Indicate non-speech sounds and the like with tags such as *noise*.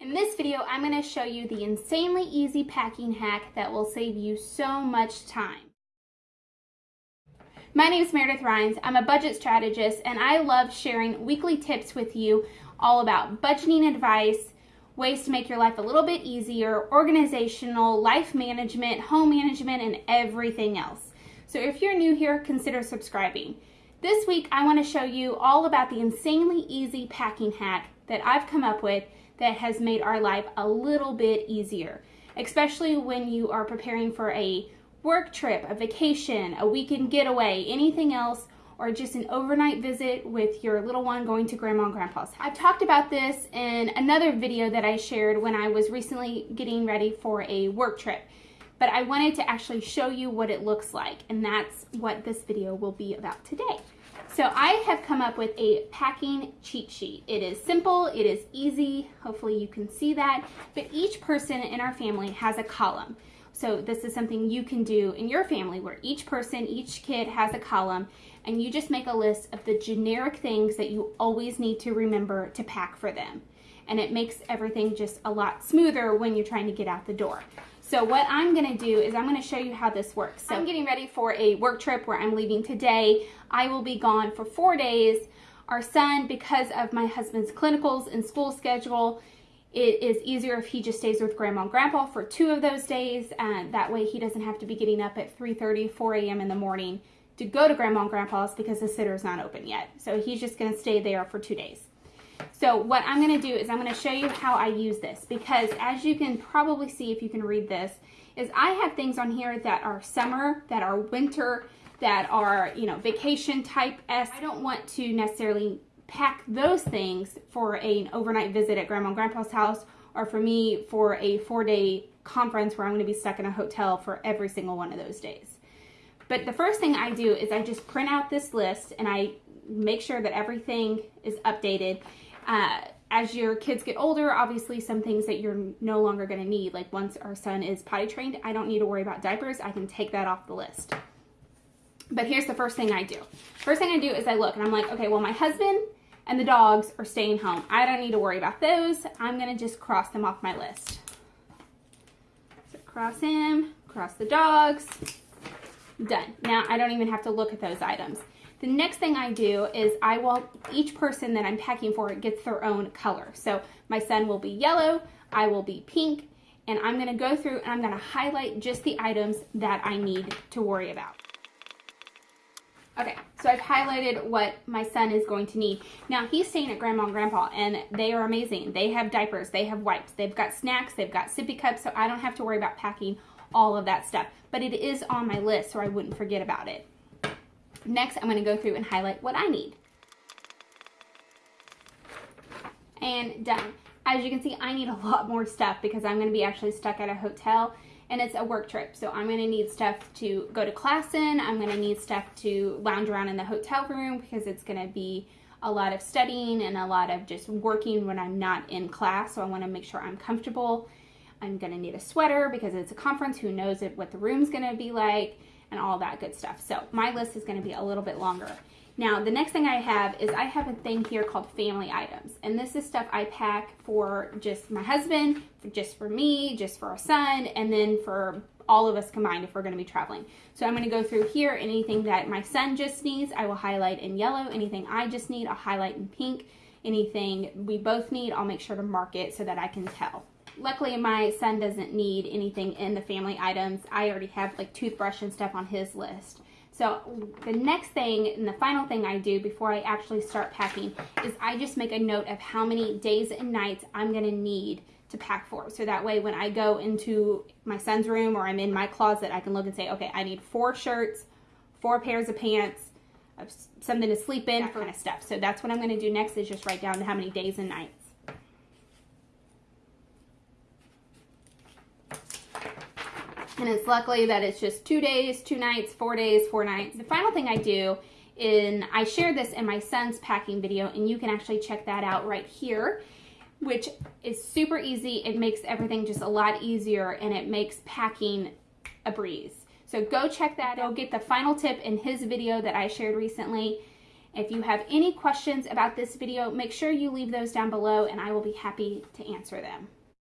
In this video, I'm going to show you the insanely easy packing hack that will save you so much time. My name is Meredith Rhines. I'm a budget strategist and I love sharing weekly tips with you all about budgeting advice, ways to make your life a little bit easier, organizational, life management, home management, and everything else. So if you're new here, consider subscribing. This week, I want to show you all about the insanely easy packing hack that I've come up with that has made our life a little bit easier, especially when you are preparing for a work trip, a vacation, a weekend getaway, anything else, or just an overnight visit with your little one going to grandma and grandpa's. I've talked about this in another video that I shared when I was recently getting ready for a work trip, but I wanted to actually show you what it looks like, and that's what this video will be about today. So I have come up with a packing cheat sheet. It is simple, it is easy, hopefully you can see that, but each person in our family has a column. So this is something you can do in your family where each person, each kid has a column and you just make a list of the generic things that you always need to remember to pack for them. And it makes everything just a lot smoother when you're trying to get out the door. So what I'm gonna do is I'm gonna show you how this works. So I'm getting ready for a work trip where I'm leaving today. I will be gone for four days. Our son, because of my husband's clinicals and school schedule, it is easier if he just stays with grandma and grandpa for two of those days. And that way he doesn't have to be getting up at 3.30, 4 a.m. in the morning to go to grandma and grandpa's because the sitter is not open yet. So he's just gonna stay there for two days. So what I'm going to do is I'm going to show you how I use this because as you can probably see if you can read this, is I have things on here that are summer, that are winter, that are, you know, vacation type S. I don't want to necessarily pack those things for an overnight visit at grandma and grandpa's house or for me for a four day conference where I'm going to be stuck in a hotel for every single one of those days. But the first thing I do is I just print out this list and I make sure that everything is updated uh, as your kids get older, obviously some things that you're no longer going to need, like once our son is potty trained, I don't need to worry about diapers. I can take that off the list. But here's the first thing I do. First thing I do is I look and I'm like, okay, well, my husband and the dogs are staying home. I don't need to worry about those. I'm going to just cross them off my list. So cross him, cross the dogs, done. Now I don't even have to look at those items. The next thing I do is I will, each person that I'm packing for gets their own color. So my son will be yellow, I will be pink, and I'm gonna go through and I'm gonna highlight just the items that I need to worry about. Okay, so I've highlighted what my son is going to need. Now he's staying at grandma and grandpa and they are amazing. They have diapers, they have wipes, they've got snacks, they've got sippy cups, so I don't have to worry about packing all of that stuff. But it is on my list so I wouldn't forget about it. Next, I'm going to go through and highlight what I need. And done. As you can see, I need a *laughs* lot more stuff because I'm going to be actually stuck at a hotel and it's a work trip. So I'm going to need stuff to go to class in. I'm going to need stuff to lounge around in the hotel room because it's going to be a lot of studying and a lot of just working when I'm not in class. So I want to make sure I'm comfortable. I'm going to need a sweater because it's a conference. Who knows what the room's going to be like and all that good stuff. So my list is going to be a little bit longer. Now, the next thing I have is I have a thing here called family items. And this is stuff I pack for just my husband, for just for me, just for our son, and then for all of us combined if we're going to be traveling. So I'm going to go through here. Anything that my son just needs, I will highlight in yellow. Anything I just need, I'll highlight in pink. Anything we both need, I'll make sure to mark it so that I can tell. Luckily, my son doesn't need anything in the family items. I already have like toothbrush and stuff on his list. So the next thing and the final thing I do before I actually start packing is I just make a note of how many days and nights I'm going to need to pack for. So that way when I go into my son's room or I'm in my closet, I can look and say, okay, I need four shirts, four pairs of pants, uh, something to sleep in, that kind of stuff. So that's what I'm going to do next is just write down how many days and nights. And it's luckily that it's just two days, two nights, four days, four nights. The final thing I do in, I shared this in my son's packing video and you can actually check that out right here, which is super easy. It makes everything just a lot easier and it makes packing a breeze. So go check that out. Get the final tip in his video that I shared recently If you have any questions about this video, make sure you leave those down below and I will be happy to answer them.